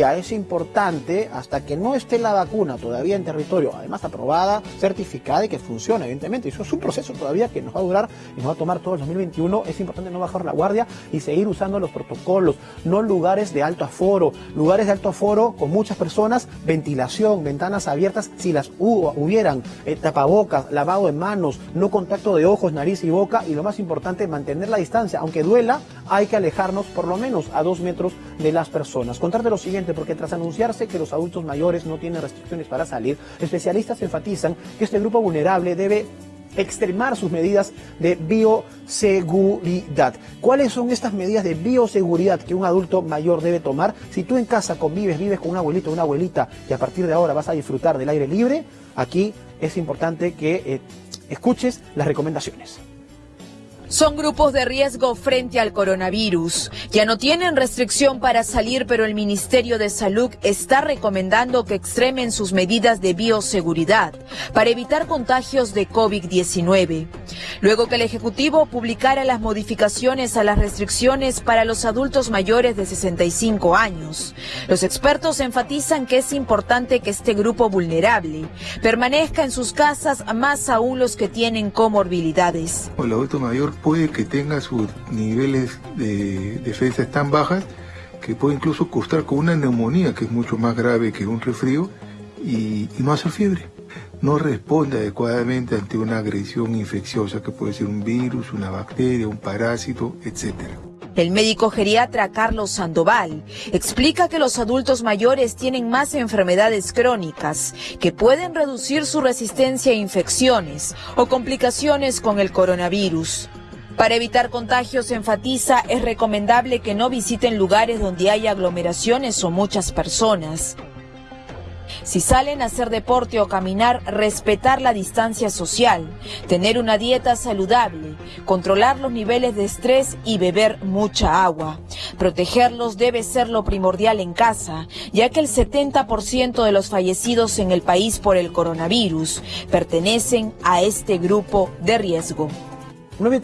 es importante, hasta que no esté la vacuna todavía en territorio, además aprobada, certificada y que funcione, evidentemente. Eso es un proceso todavía que nos va a durar y nos va a tomar todo el 2021. Es importante no bajar la guardia y seguir usando los protocolos, no lugares de alto aforo, lugares de alto aforo con muchas personas, ventilación, ventanas abiertas, si las hubieran, eh, tapabocas, lavado de manos, no contacto de ojos, nariz y boca y lo más importante, mantener la distancia. Aunque duela, hay que alejarnos por lo menos a dos metros de las personas. Contarte lo siguiente, porque tras anunciarse que los adultos mayores no tienen restricciones para salir, especialistas enfatizan que este grupo vulnerable debe extremar sus medidas de bioseguridad. ¿Cuáles son estas medidas de bioseguridad que un adulto mayor debe tomar? Si tú en casa convives, vives con un abuelito o una abuelita y a partir de ahora vas a disfrutar del aire libre, aquí es importante que eh, escuches las recomendaciones. Son grupos de riesgo frente al coronavirus. Ya no tienen restricción para salir, pero el Ministerio de Salud está recomendando que extremen sus medidas de bioseguridad para evitar contagios de COVID-19. Luego que el Ejecutivo publicara las modificaciones a las restricciones para los adultos mayores de 65 años, los expertos enfatizan que es importante que este grupo vulnerable permanezca en sus casas, más aún los que tienen comorbilidades. El adulto mayor puede que tenga sus niveles de defensas tan bajas que puede incluso costar con una neumonía que es mucho más grave que un resfrío y, no hacer fiebre. No responde adecuadamente ante una agresión infecciosa que puede ser un virus, una bacteria, un parásito, etcétera. El médico geriatra Carlos Sandoval explica que los adultos mayores tienen más enfermedades crónicas que pueden reducir su resistencia a infecciones o complicaciones con el coronavirus. Para evitar contagios, enfatiza, es recomendable que no visiten lugares donde haya aglomeraciones o muchas personas. Si salen a hacer deporte o caminar, respetar la distancia social, tener una dieta saludable, controlar los niveles de estrés y beber mucha agua. Protegerlos debe ser lo primordial en casa, ya que el 70% de los fallecidos en el país por el coronavirus pertenecen a este grupo de riesgo.